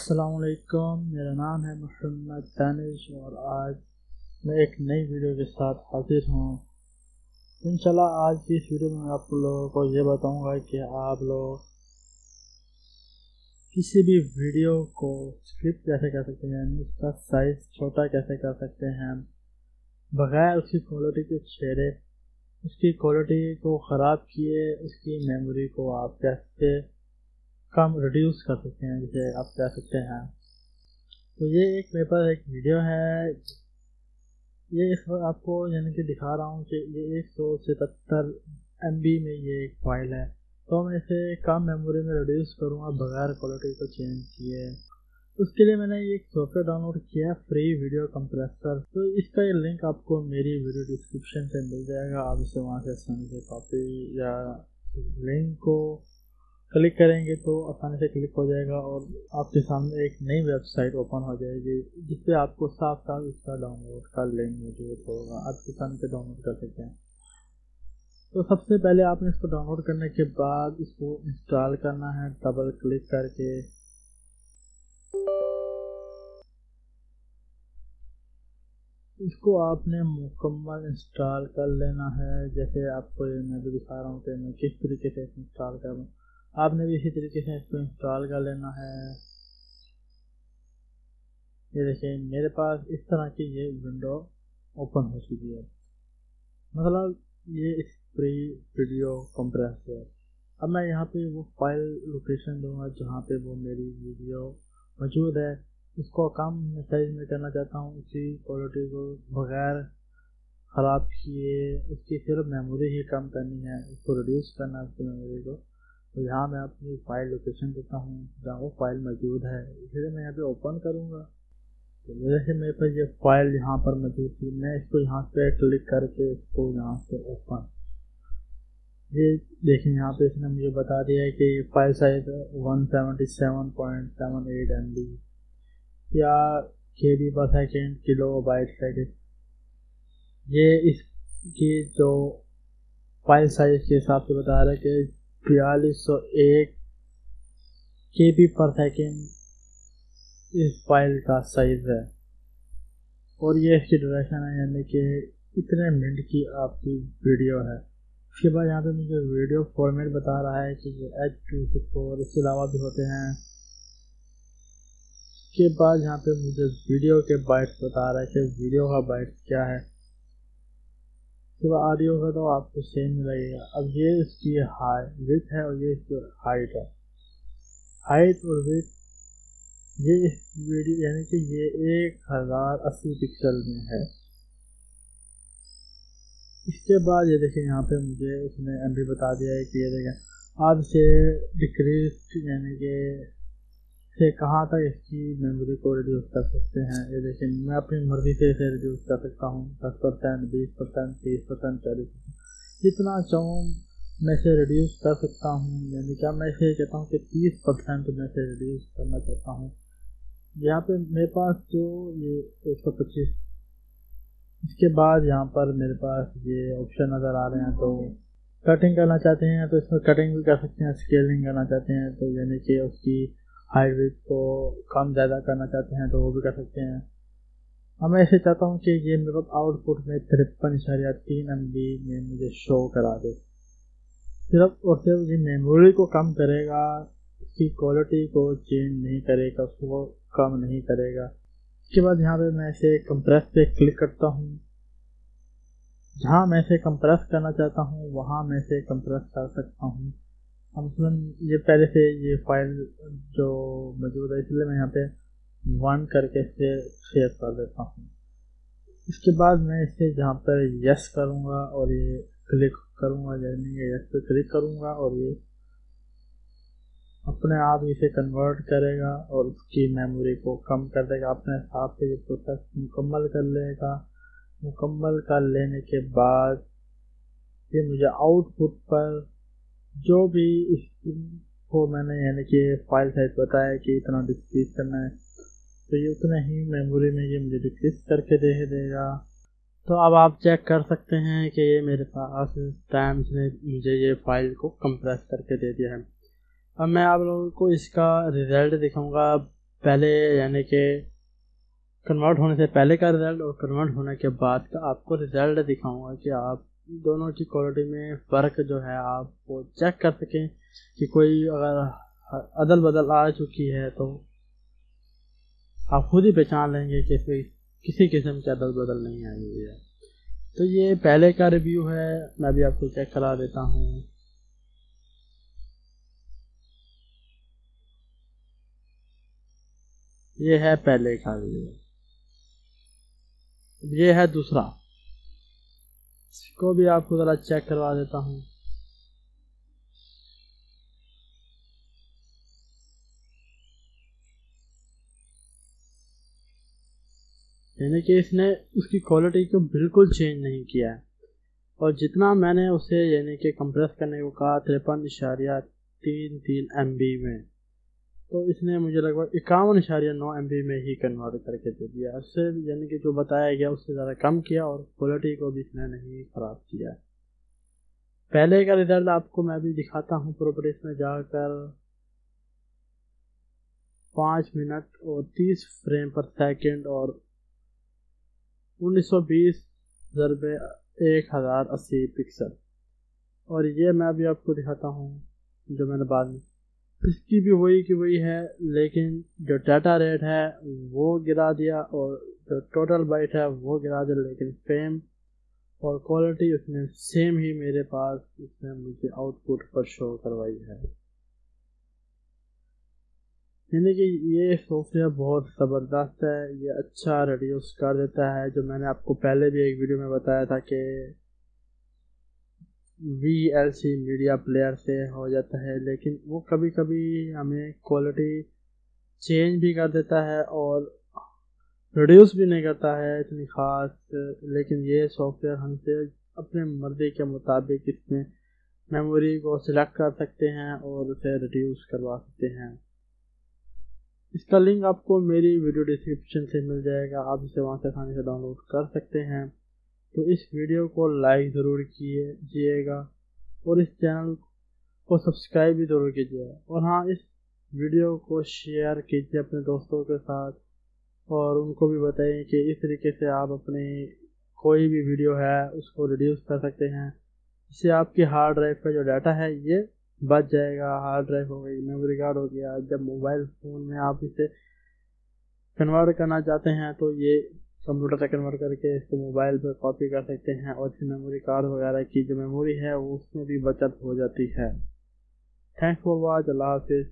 असलकुम मेरा नाम है मोहम्मद दानिश और आज मैं एक नई वीडियो के साथ हाजिर हूँ। इंशाल्लाह आज की इस वीडियो में आप लोगों को ये बताऊँगा कि आप लोग किसी भी वीडियो को स्क्रिप्ट कैसे कर सकते हैं उसका साइज़ छोटा कैसे कर सकते हैं, बग़ैर उसकी क्वालिटी के छेड़े, उसकी क्वालिटी को ख़राब किए, उसकी मेमोरी को आप कैसे कम रिड्यूस कर सकते हैं, जिसे आप कह सकते हैं। तो ये एक मेरे पास एक वीडियो है। ये इस वक्त आपको यानी कि दिखा रहा हूँ कि ये एक सौ सतहत्तर एम में ये एक फ़ाइल है। तो मैं इसे कम मेमोरी में रिड्यूस करूँगा बगैर क्वालिटी को चेंज किए। उसके लिए मैंने एक सॉफ्टवेयर डाउनलोड किया फ्री वीडियो कंप्रेसर तो इसका ये लिंक आपको मेरी वीडियो डिस्क्रिप्शन से मिल जाएगा। आप इसे वहाँ से आसानी से कॉपी या लिंक को क्लिक करेंगे तो आसानी से क्लिक हो जाएगा और आपके सामने एक नई वेबसाइट ओपन हो जाएगी जिससे आपको साफ़ साफ़ इसका डाउनलोड का लिंक मौजूद होगा। आप किसान पे डाउनलोड कर सकते हैं। तो सबसे पहले आपने इसको डाउनलोड करने के बाद इसको इंस्टॉल करना है डबल क्लिक करके। इसको आपने मुकम्मल इंस्टॉल कर लेना है, जैसे आपको मैं भी दिखा रहा हूँ कि मैं किस तरीके से इंस्टॉल करूँ। आपने भी इसी तरीके से इसको इंस्टॉल कर लेना है। ये देखिए, मेरे पास इस तरह की ये विंडो ओपन हो चुकी है। मतलब ये फ्री वीडियो कंप्रेसर अब मैं यहाँ पे वो फ़ाइल लोकेशन दूँगा जहाँ पे वो मेरी वीडियो मौजूद है। इसको कम साइज़ में करना चाहता हूँ। उसी क्वालिटी को बगैर ख़राब किए उसकी सिर्फ़ मेमोरी ही कम करनी है। उसको रिड्यूस करना है उसकी मेमोरी को। तो यहाँ मैं अपनी फ़ाइल लोकेशन देता हूँ, जहाँ वो फ़ाइल मौजूद है। इसलिए मैं यहाँ पे ओपन करूँगा। तो जैसे मेरे पास ये फ़ाइल यहाँ पर मौजूद थी। मैं इसको यहाँ पे क्लिक करके इसको यहाँ से ओपन ये देखिए, यहाँ पे इसने मुझे बता दिया है कि file size one seventy seven point seven eight M B या के बी पर सेकेंड किलो बाइट सेकेंड ये इसकी जो फ़ाइल साइज़ के हिसाब से बता रहा है कि बयालीस सौ एक के बी पर सेकेंड इस फ़ाइल का साइज़ है। और ये इसकी ड्यूरेशन है, यानी कि इतने मिनट की आपकी वीडियो है। उसके बाद यहाँ पे मुझे वीडियो फॉर्मेट बता रहा है कि ये एच टू सिक्स फोर इसके अलावा भी होते हैं। के बाद यहाँ पे मुझे वीडियो के बाइट्स बता रहा है कि वीडियो का बाइट्स क्या है। जब ऑडियो का तो आपको सेम लगेगा। अब ये इसकी हाई विथ है और ये इसकी हाइट है। हाइट और विथ ये इस वीडियो यानी कि ये एक हज़ार अस्सी पिक्सल में है। इसके बाद ये देखिए यहाँ पे मुझे उसने एम बता दिया है कि ये देखें आप इसे डिक्रीज यानी कि से कहाँ तक इसकी मेमोरी को रिड्यूस कर सकते हैं। ये देखिए, मैं अपनी मर्ज़ी से इसे रिड्यूस कर सकता हूँ। दस परसेंट, बीस परसेंट, तीस परसेंट, चालीस परसेंट। जितना चाहूँ मैं इसे रिड्यूस कर सकता हूँ। यानी क्या मैं इसे कहता हूँ कि तीस परसेंट मैं इसे रिड्यूस करना चाहता हूँ। यहाँ पे मेरे पास जो ये एक सौ पच्चीस, इसके बाद यहाँ पर मेरे पास ये ऑप्शन नज़र आ रहे हैं। तो कटिंग करना चाहते हैं तो इसमें कटिंग भी कर सकते हैं स्केलिंग करना चाहते हैं। तो यानी कि उसकी विथ को कम ज़्यादा करना चाहते हैं तो वो भी कर सकते हैं। अब मैं ऐसे चाहता हूँ कि ये मेरे आउटपुट में तिरपन इशारिया तीन एम बी में मुझे शो करा दे। सिर्फ़ और सिर्फ़ ये मेमोरी को कम करेगा, इसकी क्वालिटी को चेंज नहीं करेगा, उसको कम नहीं करेगा। इसके बाद यहाँ पे मैं इसे कंप्रेस पे क्लिक करता हूँ। जहाँ मैं इसे कंप्रेस करना चाहता हूँ, वहाँ मैं इसे कंप्रेस कर सकता हूँ। मसलन ये पहले से ये फ़ाइल जो मौजूद है इसलिए मैं यहाँ पे वन करके इसे शेयर कर देता हूँ। इसके बाद मैं इसे जहाँ पर यस करूँगा और ये क्लिक करूँगा, यानी यस पे क्लिक करूँगा और ये अपने आप इसे कन्वर्ट करेगा और उसकी मेमोरी को कम कर देगा, अपने हिसाब से ये प्रोसेस मुकम्मल कर लेगा। मुकम्मल कर लेने के बाद ये मुझे आउटपुट पर जो भी इसको मैंने, यानी कि फ़ाइल साइज़ बताया कि इतना डिस्क्रीज करना है तो ये उतना ही मेमोरी में ये मुझे डिक्रीज करके दे देगा। तो अब आप चेक कर सकते हैं कि ये मेरे पास टाइम से मुझे ये फ़ाइल को कंप्रेस करके दे दिया है। अब मैं आप लोगों को इसका रिज़ल्ट दिखाऊँगा। पहले, यानी कि कन्वर्ट होने से पहले का रिज़ल्ट और कन्वर्ट होने के बाद का आपको रिज़ल्ट दिखाऊँगा कि आप दोनों की क्वालिटी में फ़र्क जो है, आप वो चेक कर सकें कि कोई अगर अदल बदल आ चुकी है तो आप खुद ही पहचान लेंगे कि इसमें किसी किस्म की अदल बदल नहीं आई हुई है। तो ये पहले का रिव्यू है, मैं भी आपको चेक करा देता हूँ। ये है पहले का रिव्यू ये है दूसरा। इसको भी आपको ज़रा चेक करवा देता हूँ। यानी कि इसने उसकी क्वालिटी को बिल्कुल चेंज नहीं किया है। और जितना मैंने उसे यानी कि कंप्रेस करने को कहा, तिरपन इशारिया तीन तीन एमबी में। तो इसने मुझे लगभग इक्यावन इशारिया नौ एम में ही कन्वर्ट करके दे दिया। उससे यानी कि जो बताया गया उससे ज़्यादा कम किया और क्वालिटी को भी इसने नहीं ख़राब किया। पहले का रिज़ल्ट आपको मैं भी दिखाता हूँ प्रॉपर्टीज़ में जाकर। पाँच मिनट और तीस फ्रेम पर सेकंड और उन्नीस सौ बीस एक हज़ार अस्सी पिक्सल और ये मैं भी आपको दिखाता हूँ जो मैंने बाद में इसकी भी वही की वही है, लेकिन जो डाटा रेट है, वो गिरा दिया और जो टोटल बाइट है, वो गिरा दिया, लेकिन फेम और क्वालिटी उसने सेम ही मेरे पास, उसने मुझे आउटपुट पर शो करवाई है। यानी कि ये सॉफ्टवेयर बहुत ज़बरदस्त है, ये अच्छा रिड्यूस कर देता है, जो मैंने आपको पहले भी एक वीडियो में बताया था कि V L C media player से हो जाता है, लेकिन वो कभी कभी हमें क्वालिटी चेंज भी कर देता है और प्रोड्यूस भी नहीं करता है इतनी ख़ास, लेकिन ये सॉफ्टवेयर हमसे अपने मर्ज़ी के मुताबिक इसमें मेमोरी को सिलेक्ट कर सकते हैं और उसे रिड्यूस करवा सकते हैं। इसका लिंक आपको मेरी वीडियो डिस्क्रिप्शन से मिल जाएगा, आप इसे वहाँ से आसानी से डाउनलोड कर सकते हैं। तो इस वीडियो को लाइक ज़रूर कीजिएगा और इस चैनल को सब्सक्राइब भी ज़रूर कीजिएगा। और हाँ इस वीडियो को शेयर कीजिए अपने दोस्तों के साथ और उनको भी बताइए कि इस तरीके से आप अपनी कोई भी वीडियो है, उसको रिड्यूस कर सकते हैं। इससे आपके हार्ड ड्राइव का जो डाटा है, ये बच जाएगा। हार्ड ड्राइव हो गई मेमोरी कार्ड हो गया, जब मोबाइल फ़ोन में आप इसे कन्वर्ट करना चाहते हैं तो ये कंप्यूटर से कन्वर्ट करके इसको मोबाइल पर कॉपी कर सकते हैं और फिर मेमोरी कार्ड वगैरह की जो मेमोरी है, उसमें भी बचत हो जाती है। थैंक्स फॉर वॉच अल्लाह हाफिज़